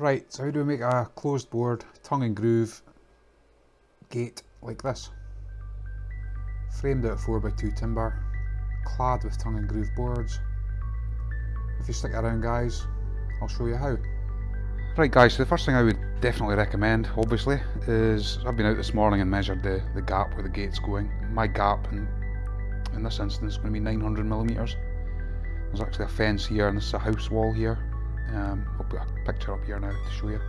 Right, so how do we make a closed board, tongue and groove gate like this? Framed out 4x2 timber, clad with tongue and groove boards. If you stick around guys, I'll show you how. Right guys, so the first thing I would definitely recommend, obviously, is I've been out this morning and measured the, the gap where the gate's going. My gap in, in this instance is going to be 900 millimeters. There's actually a fence here and this is a house wall here. Um, I'll put a picture up here now to show you.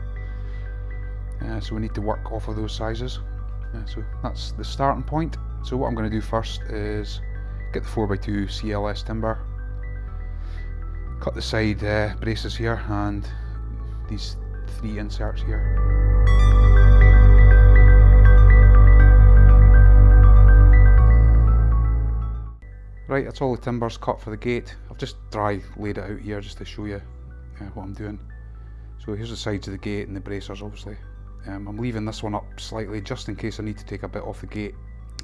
Uh, so we need to work off of those sizes. Uh, so that's the starting point. So what I'm going to do first is get the 4x2 CLS timber, cut the side uh, braces here and these three inserts here. Right, that's all the timbers cut for the gate. I've just dry laid it out here just to show you uh, what I'm doing. So here's the sides of the gate and the bracers obviously. Um, I'm leaving this one up slightly just in case I need to take a bit off the gate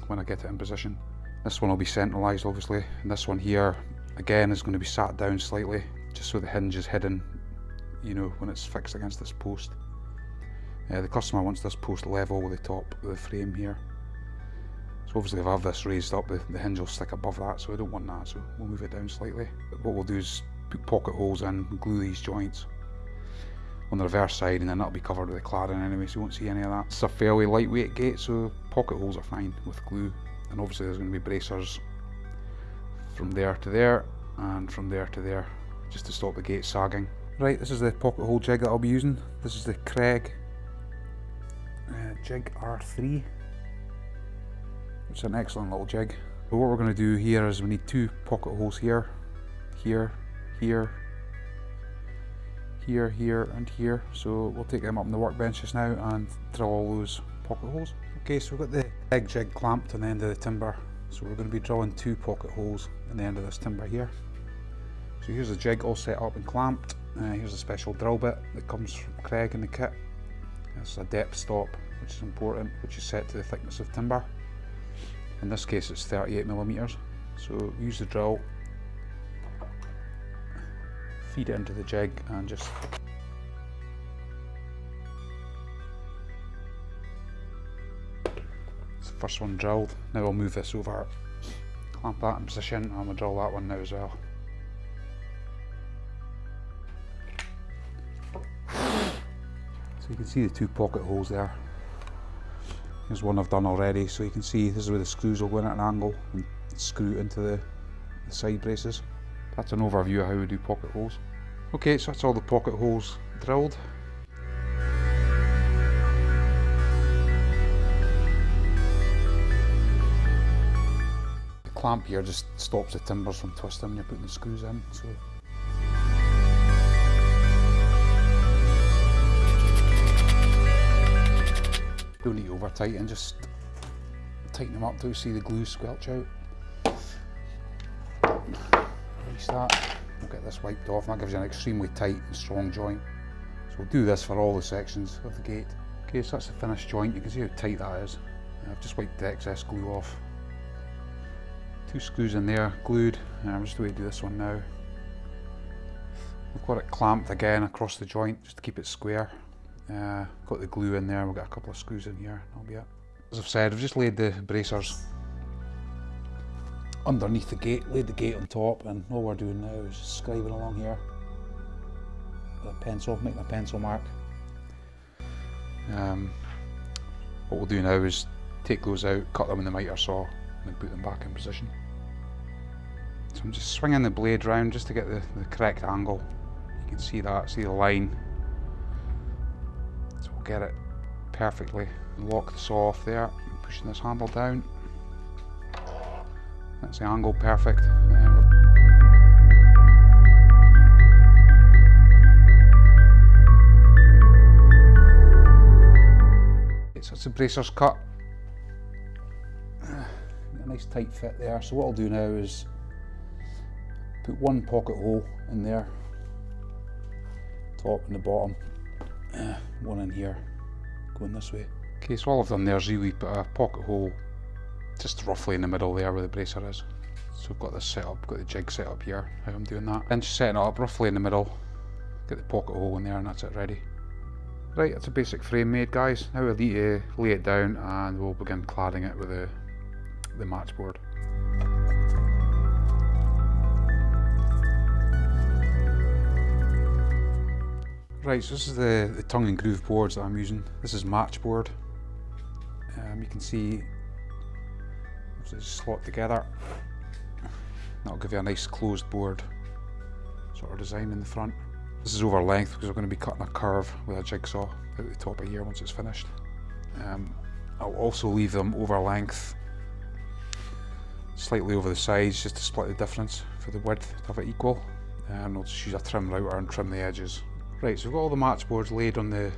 when I get it in position. This one will be centralised obviously and this one here again is going to be sat down slightly just so the hinge is hidden you know when it's fixed against this post. Uh, the customer wants this post level with the top of the frame here. So obviously if I have this raised up the, the hinge will stick above that so I don't want that so we'll move it down slightly. But what we'll do is put pocket holes in, glue these joints on the reverse side and then that'll be covered with the cladding anyway so you won't see any of that. It's a fairly lightweight gate so pocket holes are fine with glue and obviously there's going to be bracers from there to there and from there to there just to stop the gate sagging. Right this is the pocket hole jig that I'll be using. This is the Kreg uh, jig R3 it's an excellent little jig. But what we're going to do here is we need two pocket holes here, here, here, here, here and here. So we'll take them up on the workbench just now and drill all those pocket holes. Okay, so we've got the big jig clamped on the end of the timber. So we're going to be drilling two pocket holes in the end of this timber here. So here's the jig all set up and clamped. Uh, here's a special drill bit that comes from Kreg in the kit. It's a depth stop, which is important, which is set to the thickness of timber. In this case it's 38 millimeters. So use the drill feed it into the jig and just first one drilled. Now I'll move this over. Clamp that in position and we'll drill that one now as well. So you can see the two pocket holes there. Here's one I've done already. So you can see this is where the screws will go in at an angle and screw into the, the side braces that's an overview of how we do pocket holes Okay, so that's all the pocket holes drilled. The clamp here just stops the timbers from twisting when you're putting the screws in. So don't need over tighten, just tighten them up till you see the glue squelch out. Restart. We'll get this wiped off and that gives you an extremely tight and strong joint. So we'll do this for all the sections of the gate. Okay, so that's the finished joint. You can see how tight that is. I've just wiped the excess glue off. Two screws in there, glued. I'm just going to do this one now. We've got it clamped again across the joint just to keep it square. Uh, got the glue in there, we've got a couple of screws in here, that'll be it. As I've said, I've just laid the bracers underneath the gate, laid the gate on top, and all we're doing now is scribing along here with a pencil, making a pencil mark. Um, what we'll do now is take those out, cut them in the miter saw, and then put them back in position. So I'm just swinging the blade round just to get the, the correct angle. You can see that, see the line. So we'll get it perfectly. Lock the saw off there, pushing this handle down. That's the angle perfect. so it's a bracer's cut. A nice tight fit there. So what I'll do now is put one pocket hole in there, top and the bottom, one in here, going this way. Okay, so all I've done there is really put a pocket hole just roughly in the middle there where the bracer is. So I've got this set up, got the jig set up here, how I'm doing that. Then just setting it up roughly in the middle, get the pocket hole in there and that's it ready. Right, that's a basic frame made guys. Now we'll need to lay it down and we'll begin cladding it with the, the matchboard. Right, so this is the, the tongue and groove boards that I'm using. This is matchboard. Um, you can see it's slot together. That'll give you a nice closed board sort of design in the front. This is over length because we're going to be cutting a curve with a jigsaw out the top of here once it's finished. Um, I'll also leave them over length, slightly over the sides just to split the difference for the width to have it equal. And I'll just use a trim router and trim the edges. Right, so we've got all the match boards laid on the,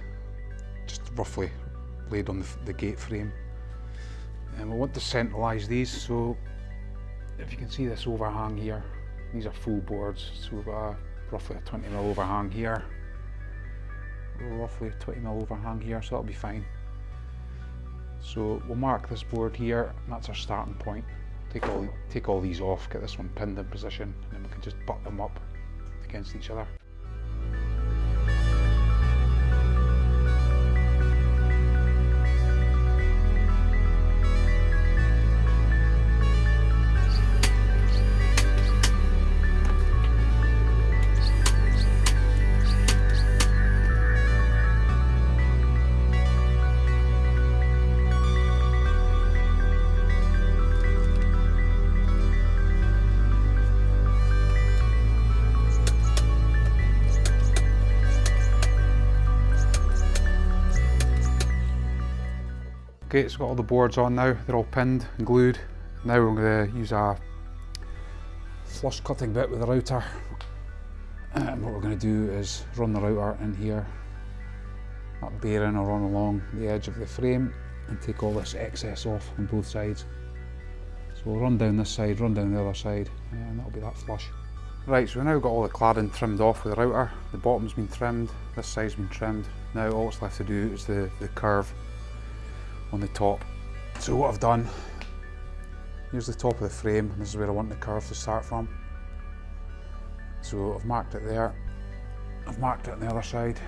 just roughly laid on the, the gate frame. And we want to centralise these, so if you can see this overhang here, these are full boards, so we've got a, roughly a 20 mil overhang here, roughly a 20 mil overhang here, so that'll be fine. So we'll mark this board here, and that's our starting point. Take all, take all these off, get this one pinned in position, and then we can just butt them up against each other. Okay, it's got all the boards on now, they're all pinned and glued. Now we're going to use a flush cutting bit with the router. And what we're going to do is run the router in here, that bearing will run along the edge of the frame and take all this excess off on both sides. So we'll run down this side, run down the other side, and that'll be that flush. Right, so we've now got all the cladding trimmed off with the router. The bottom's been trimmed, this side's been trimmed. Now all it's left to do is the, the curve on the top. So what I've done, here's the top of the frame, this is where I want the curve to start from. So I've marked it there, I've marked it on the other side.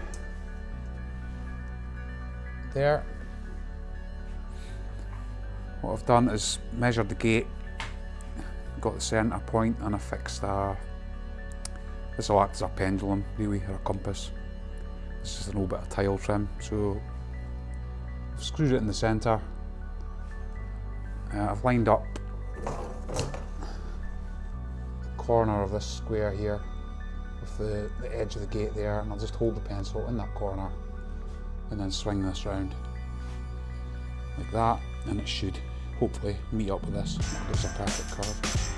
There. What I've done is measured the gate, got the centre point and I fixed a, this will act as a pendulum really, or a compass. This is an old bit of tile trim, so I've screwed it in the centre. Uh, I've lined up the corner of this square here with the, the edge of the gate there and I'll just hold the pencil in that corner and then swing this round like that and it should hopefully meet up with this. Gives a perfect curve.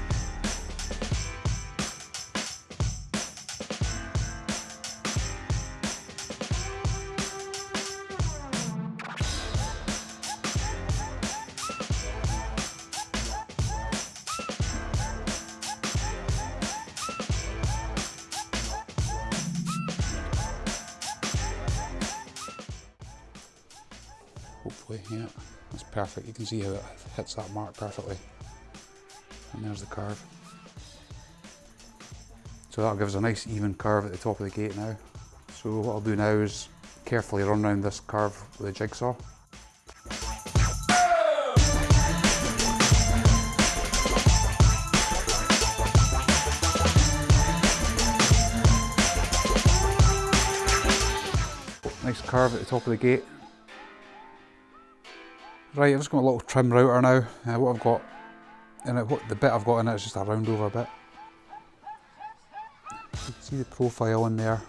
Hopefully, yeah, that's perfect. You can see how it hits that mark perfectly. And there's the curve. So that'll give us a nice even curve at the top of the gate now. So what I'll do now is carefully run around this curve with a jigsaw. Nice curve at the top of the gate. Right, I've just got a little trim router now. Uh, what I've got in it, what the bit I've got in it is just a round over bit. You can see the profile in there.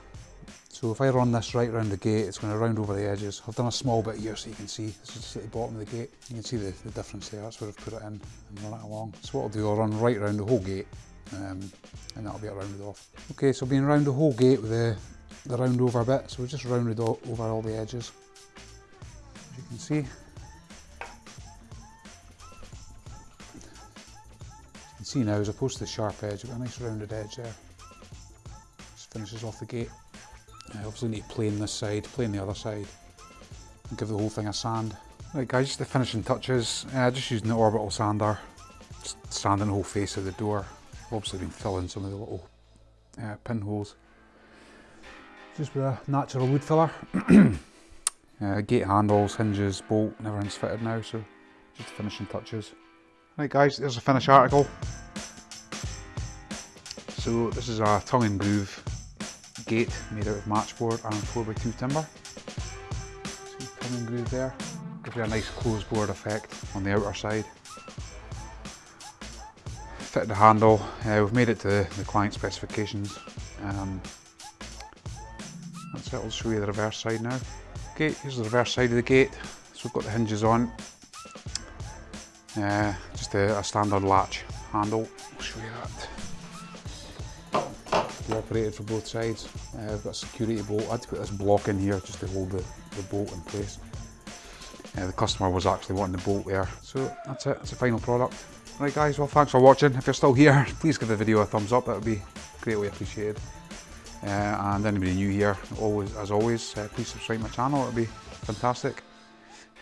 So if I run this right around the gate, it's going to round over the edges. I've done a small bit here so you can see. This is just at the bottom of the gate. You can see the, the difference there. That's where I've put it in and run it along. So what I'll do, I'll run right around the whole gate um, and that'll be rounded off. Okay, so being around the whole gate with the, the round over bit. So we just rounded all, over all the edges. As you can see, can see now, as opposed to the sharp edge, we've got a nice rounded edge there. Just finishes off the gate. Uh, obviously need to plane this side, plane the other side, and give the whole thing a sand. Right guys, just the finishing touches. Uh, just using the orbital sander, just sanding the whole face of the door. I've obviously been filling some of the little uh, pinholes. Just with a natural wood filler. Uh, gate handles, hinges, bolt, everything's fitted now, so just the finishing touches. Right guys, there's a finished article. So this is a tongue and groove gate made out of matchboard and 4x2 timber. See tongue and groove there. Gives you a nice closed board effect on the outer side. Fit the handle, uh, we've made it to the client specifications. Um, that's it, I'll show you the reverse side now. Okay, here's the reverse side of the gate. So we've got the hinges on. Uh, just a, a standard latch handle. I'll show you that. Operated for both sides. Uh, I've got a security bolt. I had to put this block in here just to hold the, the bolt in place. Uh, the customer was actually wanting the bolt there. So that's it, it's a final product. Right guys, well thanks for watching. If you're still here, please give the video a thumbs up, that would be greatly appreciated. Uh, and anybody new here, always as always, uh, please subscribe to my channel, it would be fantastic.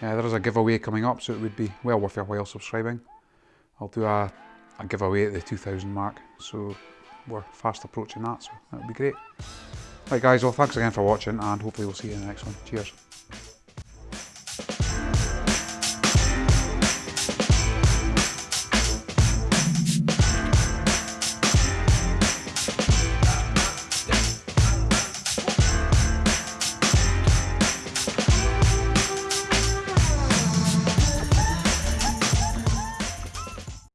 Uh, there is a giveaway coming up, so it would be well worth your while subscribing. I'll do a, a giveaway at the 2000 mark, so we're fast approaching that, so that would be great. Right guys, well thanks again for watching, and hopefully we'll see you in the next one. Cheers.